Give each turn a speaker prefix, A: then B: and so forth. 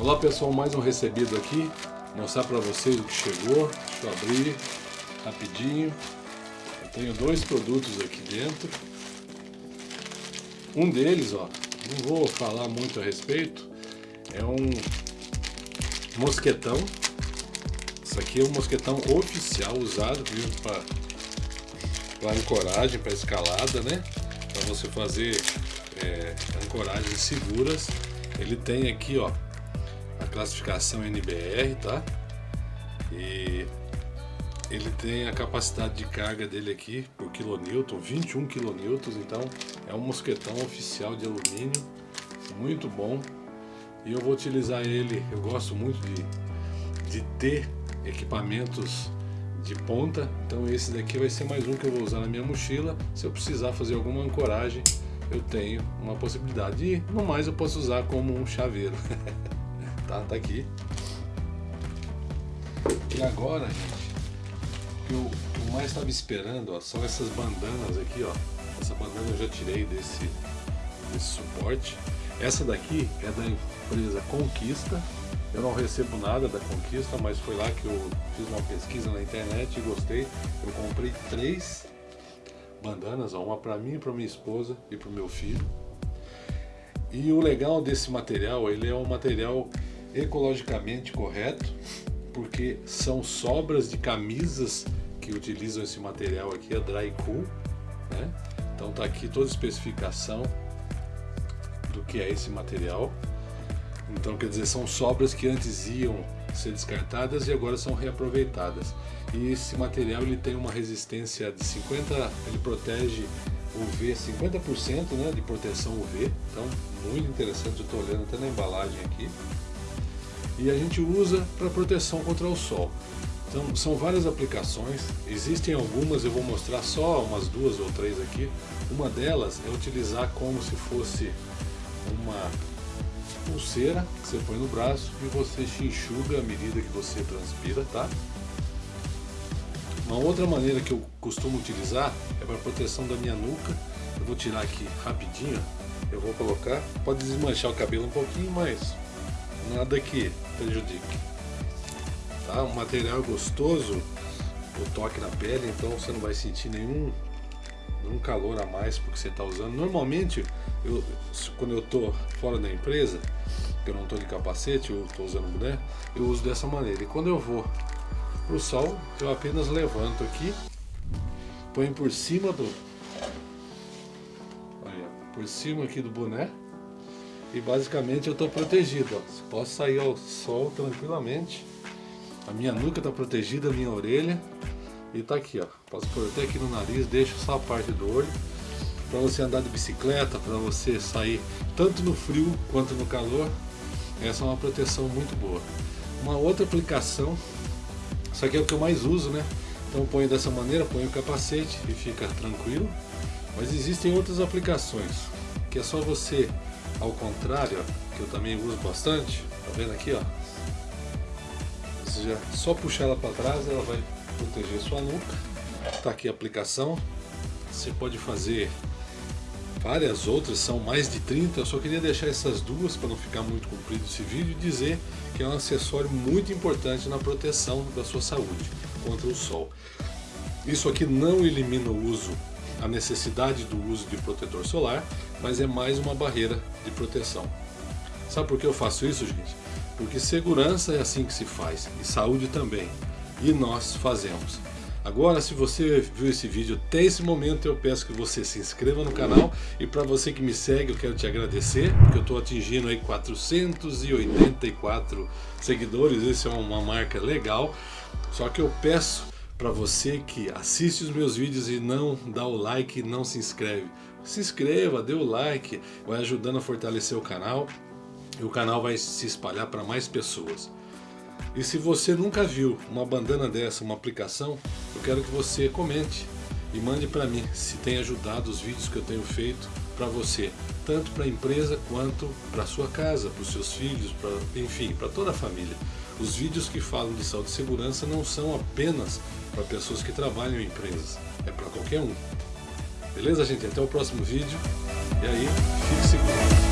A: Olá pessoal, mais um recebido aqui. Mostrar para vocês o que chegou. Deixa eu abrir rapidinho. Eu tenho dois produtos aqui dentro. Um deles, ó, não vou falar muito a respeito, é um mosquetão. Isso aqui é um mosquetão oficial usado para ancoragem, para escalada, né? Para você fazer é, ancoragens seguras. Ele tem aqui, ó, classificação NBR, tá? E ele tem a capacidade de carga dele aqui por quilonewton, 21 quilonewtons, então é um mosquetão oficial de alumínio, muito bom. E eu vou utilizar ele, eu gosto muito de, de ter equipamentos de ponta, então esse daqui vai ser mais um que eu vou usar na minha mochila. Se eu precisar fazer alguma ancoragem, eu tenho uma possibilidade. E no mais eu posso usar como um chaveiro. tá, tá aqui. E agora, gente, que eu, eu mais estava esperando ó, são essas bandanas aqui, ó. Essa bandana eu já tirei desse, desse suporte. Essa daqui é da empresa Conquista. Eu não recebo nada da Conquista, mas foi lá que eu fiz uma pesquisa na internet e gostei. Eu comprei três bandanas, ó, uma para mim, para minha esposa e para o meu filho. E o legal desse material, ele é um material ecologicamente correto, porque são sobras de camisas que utilizam esse material aqui, a Dry Cool, né? Então tá aqui toda a especificação do que é esse material. Então quer dizer, são sobras que antes iam ser descartadas e agora são reaproveitadas. E esse material ele tem uma resistência de 50, ele protege UV 50% né, de proteção UV, então muito interessante, eu estou olhando até na embalagem aqui. E a gente usa para proteção contra o sol. Então são várias aplicações, existem algumas, eu vou mostrar só umas duas ou três aqui. Uma delas é utilizar como se fosse uma pulseira que você põe no braço e você enxuga à medida que você transpira, tá? Uma outra maneira que eu costumo utilizar é para proteção da minha nuca. Eu vou tirar aqui rapidinho, eu vou colocar, pode desmanchar o cabelo um pouquinho, mas nada que prejudique. Tá? Um material gostoso, o toque na pele, então você não vai sentir nenhum, nenhum calor a mais porque você está usando. Normalmente, eu, quando eu estou fora da empresa, que eu não estou de capacete, eu estou usando boné, eu uso dessa maneira. E quando eu vou para o sol, eu apenas levanto aqui, ponho por cima do, por cima aqui do boné e basicamente eu estou protegido. Ó. Posso sair ao sol tranquilamente. A minha nuca está protegida, a minha orelha e está aqui, ó. Posso pôr até aqui no nariz, deixo só a parte do olho para você andar de bicicleta, para você sair tanto no frio quanto no calor. Essa é uma proteção muito boa. Uma outra aplicação isso aqui é o que eu mais uso, né? Então ponho dessa maneira, ponho o capacete e fica tranquilo. Mas existem outras aplicações, que é só você, ao contrário, que eu também uso bastante, tá vendo aqui, ó? Você já só puxar ela para trás, ela vai proteger sua nuca. Tá aqui a aplicação. Você pode fazer várias outras, são mais de 30, eu só queria deixar essas duas para não ficar muito comprido esse vídeo e dizer que é um acessório muito importante na proteção da sua saúde contra o sol. Isso aqui não elimina o uso, a necessidade do uso de protetor solar, mas é mais uma barreira de proteção. Sabe por que eu faço isso, gente? Porque segurança é assim que se faz, e saúde também, e nós fazemos. Agora, se você viu esse vídeo até esse momento, eu peço que você se inscreva no canal. E para você que me segue, eu quero te agradecer, porque eu estou atingindo aí 484 seguidores. Isso é uma marca legal. Só que eu peço para você que assiste os meus vídeos e não dá o like, não se inscreve. Se inscreva, dê o like, vai ajudando a fortalecer o canal. E o canal vai se espalhar para mais pessoas. E se você nunca viu uma bandana dessa, uma aplicação, eu quero que você comente e mande para mim se tem ajudado os vídeos que eu tenho feito para você, tanto para a empresa quanto para sua casa, para os seus filhos, pra, enfim, para toda a família. Os vídeos que falam de saúde e segurança não são apenas para pessoas que trabalham em empresas, é para qualquer um. Beleza, gente? Até o próximo vídeo. E aí, fique seguro.